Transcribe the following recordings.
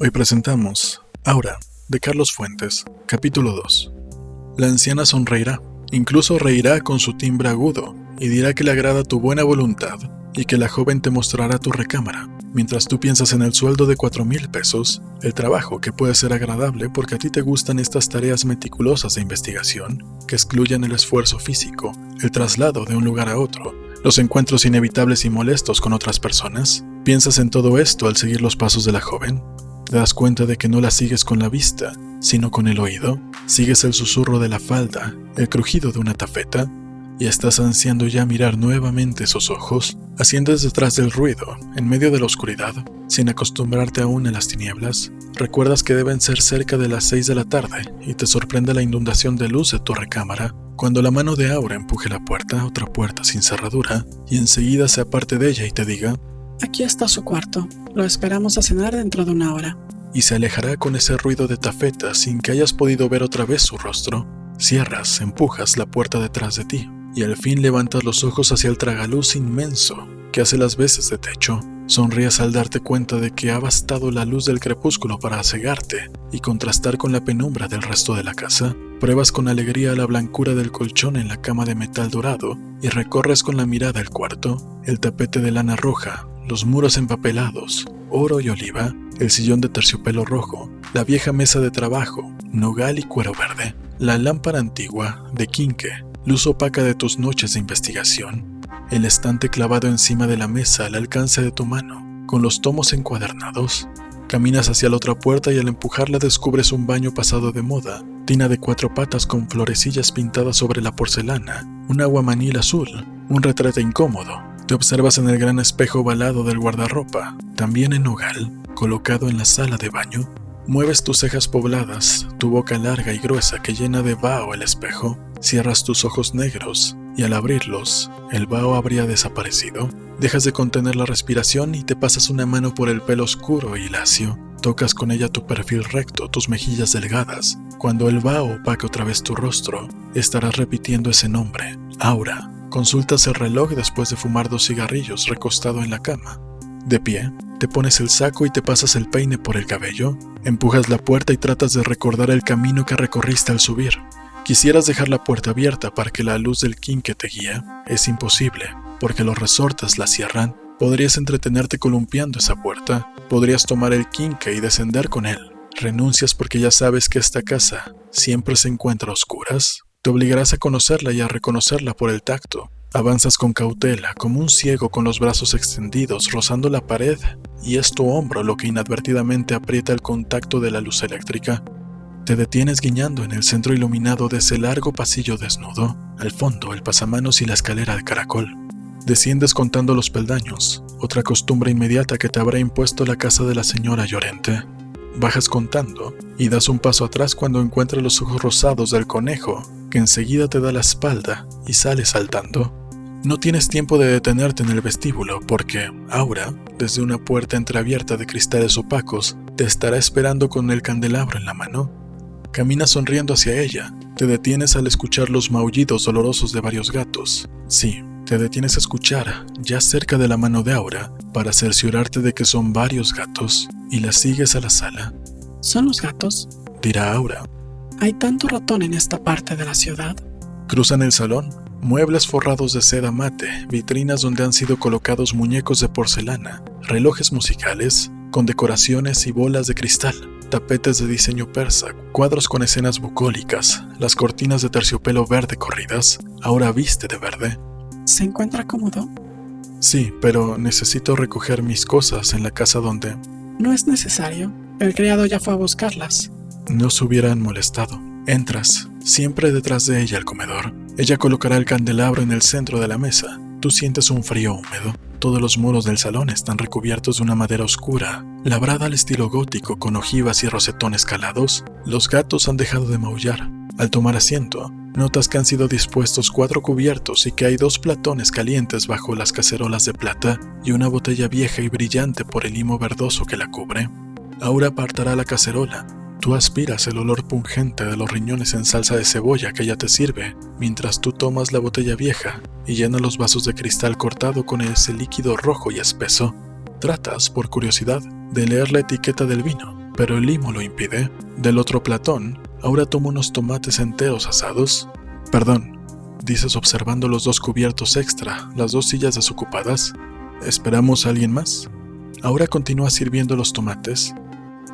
Hoy presentamos Aura, de Carlos Fuentes, capítulo 2. La anciana sonreirá, incluso reirá con su timbre agudo, y dirá que le agrada tu buena voluntad, y que la joven te mostrará tu recámara, mientras tú piensas en el sueldo de cuatro mil pesos, el trabajo que puede ser agradable porque a ti te gustan estas tareas meticulosas de investigación, que excluyen el esfuerzo físico, el traslado de un lugar a otro, los encuentros inevitables y molestos con otras personas. ¿Piensas en todo esto al seguir los pasos de la joven? ¿Te das cuenta de que no la sigues con la vista, sino con el oído? ¿Sigues el susurro de la falda, el crujido de una tafeta? ¿Y estás ansiando ya mirar nuevamente esos ojos? Asciendes detrás del ruido, en medio de la oscuridad, sin acostumbrarte aún a las tinieblas. Recuerdas que deben ser cerca de las 6 de la tarde y te sorprende la inundación de luz de tu recámara cuando la mano de Aura empuje la puerta, otra puerta sin cerradura, y enseguida se aparte de ella y te diga, Aquí está su cuarto. Lo esperamos a cenar dentro de una hora. y se alejará con ese ruido de tafeta sin que hayas podido ver otra vez su rostro. Cierras, empujas la puerta detrás de ti, y al fin levantas los ojos hacia el tragaluz inmenso que hace las veces de techo. Sonríes al darte cuenta de que ha bastado la luz del crepúsculo para cegarte y contrastar con la penumbra del resto de la casa. Pruebas con alegría la blancura del colchón en la cama de metal dorado y recorres con la mirada el cuarto, el tapete de lana roja, los muros empapelados, oro y oliva, el sillón de terciopelo rojo, la vieja mesa de trabajo, nogal y cuero verde, la lámpara antigua de quinque, luz opaca de tus noches de investigación, el estante clavado encima de la mesa al alcance de tu mano, con los tomos encuadernados. Caminas hacia la otra puerta y al empujarla descubres un baño pasado de moda, tina de cuatro patas con florecillas pintadas sobre la porcelana, un aguamanil azul, un retrete incómodo. Te observas en el gran espejo ovalado del guardarropa, también en nogal, colocado en la sala de baño. Mueves tus cejas pobladas, tu boca larga y gruesa que llena de vaho el espejo. Cierras tus ojos negros y al abrirlos, el vaho habría desaparecido. Dejas de contener la respiración y te pasas una mano por el pelo oscuro y lacio. Tocas con ella tu perfil recto, tus mejillas delgadas. Cuando el vaho opaque otra vez tu rostro, estarás repitiendo ese nombre, Aura. Consultas el reloj después de fumar dos cigarrillos recostado en la cama. De pie, te pones el saco y te pasas el peine por el cabello. Empujas la puerta y tratas de recordar el camino que recorriste al subir. Quisieras dejar la puerta abierta para que la luz del quinque te guía. Es imposible, porque los resortes la cierran. Podrías entretenerte columpiando esa puerta. Podrías tomar el quinque y descender con él. Renuncias porque ya sabes que esta casa siempre se encuentra a oscuras. Te obligarás a conocerla y a reconocerla por el tacto. Avanzas con cautela, como un ciego con los brazos extendidos, rozando la pared, y es tu hombro lo que inadvertidamente aprieta el contacto de la luz eléctrica. Te detienes guiñando en el centro iluminado de ese largo pasillo desnudo, al fondo el pasamanos y la escalera de caracol. Desciendes contando los peldaños, otra costumbre inmediata que te habrá impuesto la casa de la señora Llorente. Bajas contando y das un paso atrás cuando encuentras los ojos rosados del conejo, que enseguida te da la espalda y sale saltando. No tienes tiempo de detenerte en el vestíbulo porque Aura, desde una puerta entreabierta de cristales opacos, te estará esperando con el candelabro en la mano. Caminas sonriendo hacia ella. Te detienes al escuchar los maullidos dolorosos de varios gatos. Sí, te detienes a escuchar, ya cerca de la mano de Aura, para cerciorarte de que son varios gatos, y la sigues a la sala. ¿Son los gatos? Dirá Aura. Hay tanto ratón en esta parte de la ciudad. Cruzan el salón, muebles forrados de seda mate, vitrinas donde han sido colocados muñecos de porcelana, relojes musicales, con decoraciones y bolas de cristal, tapetes de diseño persa, cuadros con escenas bucólicas, las cortinas de terciopelo verde corridas, ahora viste de verde. ¿Se encuentra cómodo? Sí, pero necesito recoger mis cosas en la casa donde No es necesario. El criado ya fue a buscarlas. No se hubieran molestado. Entras, siempre detrás de ella al comedor. Ella colocará el candelabro en el centro de la mesa. Tú sientes un frío húmedo. Todos los muros del salón están recubiertos de una madera oscura, labrada al estilo gótico con ojivas y rosetones calados. Los gatos han dejado de maullar. Al tomar asiento, notas que han sido dispuestos cuatro cubiertos y que hay dos platones calientes bajo las cacerolas de plata y una botella vieja y brillante por el limo verdoso que la cubre. Aura apartará la cacerola. Tú aspiras el olor pungente de los riñones en salsa de cebolla que ella te sirve, mientras tú tomas la botella vieja y llenas los vasos de cristal cortado con ese líquido rojo y espeso. Tratas, por curiosidad, de leer la etiqueta del vino. pero el limo lo impide. Del otro platón, ahora toma unos tomates enteros asados. Perdón, dices observando los dos cubiertos extra, las dos sillas desocupadas. ¿Esperamos a alguien más? Ahora continúa sirviendo los tomates.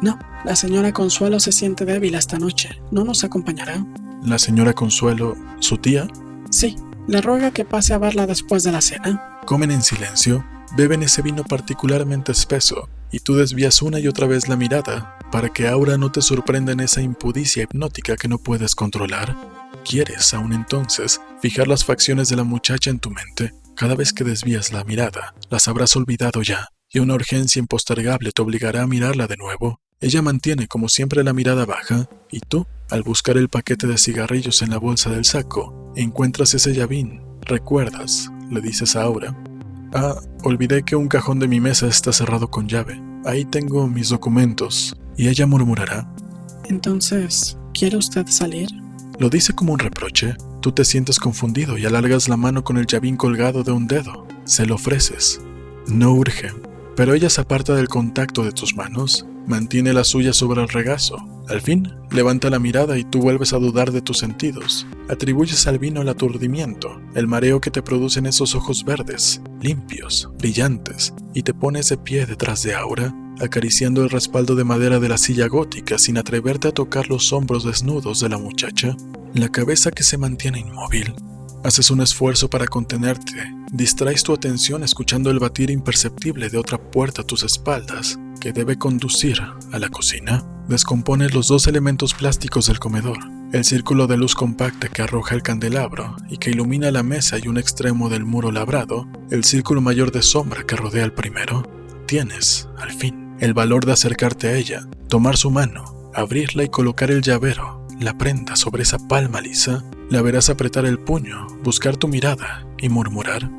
No, la señora Consuelo se siente débil esta noche. ¿No nos acompañará? La señora Consuelo, su tía, Sí, le ruega que pase a verla después de la cena. comen en silencio, beben ese vino particularmente espeso, y tú desvías una y otra vez la mirada para que Aura no te sorprenda en esa impudicia hipnótica que no puedes controlar. Quieres, aún entonces, fijar las facciones de la muchacha en tu mente. Cada vez que desvías la mirada, las habrás olvidado ya, y una urgencia impostergable te obligará a mirarla de nuevo. Ella mantiene como siempre la mirada baja, y tú, al buscar el paquete de cigarrillos en la bolsa del saco, encuentras ese llavín. ¿Recuerdas? Le dices a Aura. Ah, olvidé que un cajón de mi mesa está cerrado con llave. Ahí tengo mis documentos. Y ella murmurará. Entonces, ¿quiere usted salir? Lo dice como un reproche. Tú te sientes confundido y alargas la mano con el llavín colgado de un dedo. Se lo ofreces. No urge. Pero ella se aparta del contacto de tus manos, mantiene la suya sobre el regazo. Al fin, levanta la mirada y tú vuelves a dudar de tus sentidos. Atribuyes al vino el aturdimiento, el mareo que te producen esos ojos verdes, limpios, brillantes, y te pones de pie detrás de Aura, acariciando el respaldo de madera de la silla gótica sin atreverte a tocar los hombros desnudos de la muchacha, la cabeza que se mantiene inmóvil. Haces un esfuerzo para contenerte, distraes tu atención escuchando el batir imperceptible de otra puerta a tus espaldas, que debe conducir a la cocina. Descompones los dos elementos plásticos del comedor, el círculo de luz compacta que arroja el candelabro y que ilumina la mesa y un extremo del muro labrado, el círculo mayor de sombra que rodea el primero. Tienes, al fin, el valor de acercarte a ella, tomar su mano, abrirla y colocar el llavero, la prenda sobre esa palma lisa. La verás apretar el puño, buscar tu mirada y murmurar.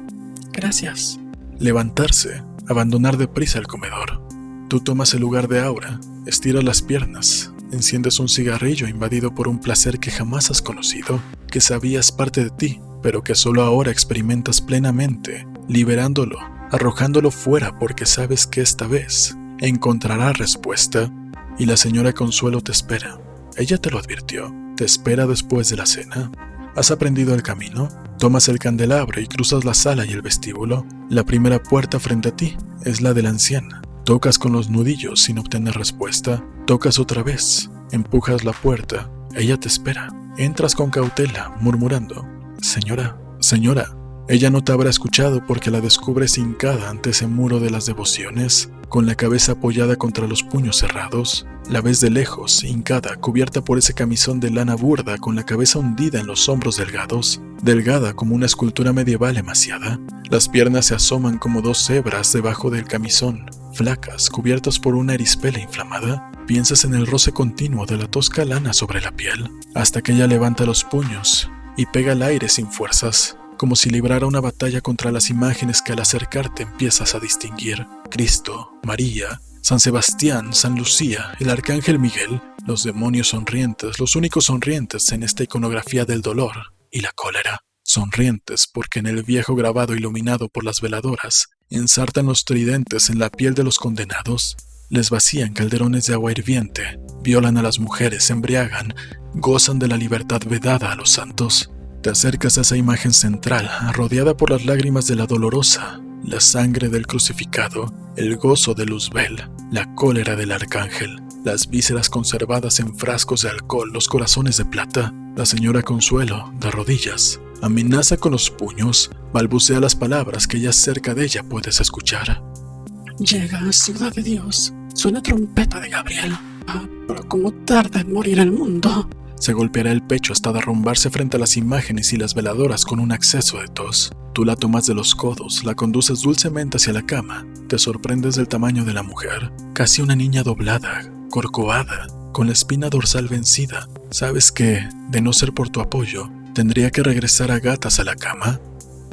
Gracias. Levantarse, abandonar deprisa el comedor. Tú tomas el lugar de Aura, estiras las piernas, enciendes un cigarrillo invadido por un placer que jamás has conocido, que sabías parte de ti, pero que solo ahora experimentas plenamente, liberándolo, arrojándolo fuera porque sabes que esta vez encontrará respuesta y la señora Consuelo te espera. Ella te lo advirtió, te espera después de la cena. ¿Has aprendido el camino? Tomas el candelabro y cruzas la sala y el vestíbulo. La primera puerta frente a ti es la de la anciana. Tocas con los nudillos sin obtener respuesta. Tocas otra vez. Empujas la puerta. Ella te espera. Entras con cautela, murmurando. Señora, señora. Ella no te habrá escuchado porque la descubres hincada ante ese muro de las devociones, con la cabeza apoyada contra los puños cerrados. La ves de lejos, hincada, cubierta por ese camisón de lana burda con la cabeza hundida en los hombros delgados, delgada como una escultura medieval emaciada. Las piernas se asoman como dos cebras debajo del camisón, flacas, cubiertas por una erispela inflamada. Piensas en el roce continuo de la tosca lana sobre la piel, hasta que ella levanta los puños y pega al aire sin fuerzas, como si librara una batalla contra las imágenes que al acercarte empiezas a distinguir. Cristo, María, San Sebastián, San Lucía, el Arcángel Miguel, los demonios sonrientes, los únicos sonrientes en esta iconografía del dolor y la cólera. Sonrientes porque en el viejo grabado iluminado por las veladoras ensartan los tridentes en la piel de los condenados, les vacían calderones de agua hirviente, violan a las mujeres, embriagan, gozan de la libertad vedada a los santos. Te acercas a esa imagen central, rodeada por las lágrimas de la dolorosa, la sangre del crucificado, el gozo de Luzbel, la cólera del arcángel, las vísceras conservadas en frascos de alcohol, los corazones de plata. La señora Consuelo, de rodillas, amenaza con los puños, balbucea las palabras que ya cerca de ella puedes escuchar. Llega, ciudad de Dios. Suena trompeta de Gabriel. Ah, pero cómo tarda en morir el mundo. Se golpeará el pecho hasta derrumbarse frente a las imágenes y las veladoras con un acceso de tos. Tú la tomas de los codos, la conduces dulcemente hacia la cama. Te sorprendes del tamaño de la mujer, casi una niña doblada, corcovada, con la espina dorsal vencida. Sabes que, de no ser por tu apoyo, tendría que regresar a gatas a la cama.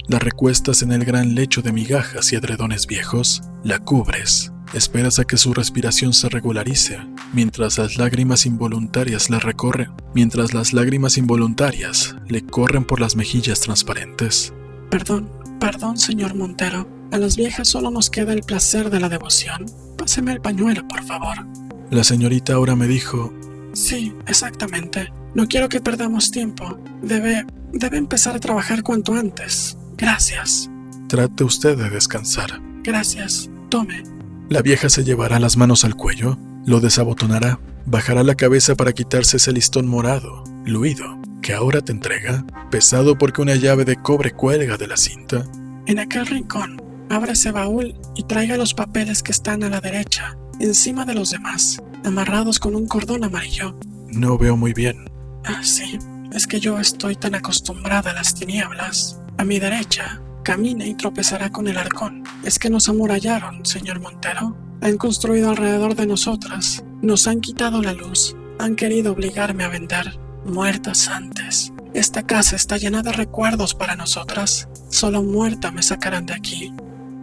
La recuestas en el gran lecho de migajas y edredones viejos, la cubres, esperas a que su respiración se regularice, mientras las lágrimas involuntarias le recorren, mientras las lágrimas involuntarias le corren por las mejillas transparentes. Perdón, perdón, señor Montero. A las viejas solo nos queda el placer de la devoción. Páseme el pañuelo, por favor. La señorita ahora me dijo, Sí, exactamente. No quiero que perdamos tiempo. Debe... debe empezar a trabajar cuanto antes. Gracias. trate usted de descansar. Gracias. Tome. La vieja se llevará las manos al cuello, lo desabotonará, bajará la cabeza para quitarse ese listón morado, luido, que ahora te entrega, pesado porque una llave de cobre cuelga de la cinta. En aquel rincón, abra ese baúl y traiga los papeles que están a la derecha, encima de los demás, amarrados con un cordón amarillo. No veo muy bien. Ah, sí. Es que yo estoy tan acostumbrada a las tinieblas. A mi derecha, camine y tropezará con el arcón. Es que nos amurallaron, señor Montero. Han construido alrededor de nosotras. Nos han quitado la luz. Han querido obligarme a vender. Muertas antes. Esta casa está llena de recuerdos para nosotras. Solo muerta me sacarán de aquí.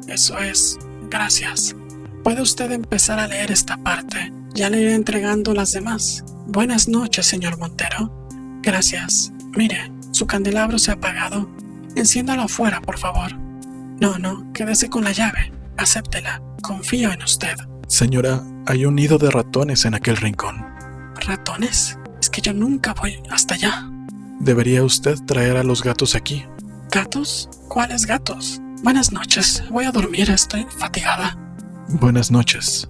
Eso es. Gracias. Puede usted empezar a leer esta parte. Ya le iré entregando las demás. Buenas noches, señor Montero. Gracias. Mire, su candelabro se ha apagado. Enciéndalo afuera, por favor. No, no, quédese con la llave. Acéptela. Confío en usted. Señora, hay un nido de ratones en aquel rincón. ¿Ratones? Es que yo nunca voy hasta allá. Debería usted traer a los gatos aquí. ¿Gatos? ¿Cuáles gatos? Buenas noches. Voy a dormir. Estoy fatigada. Buenas noches.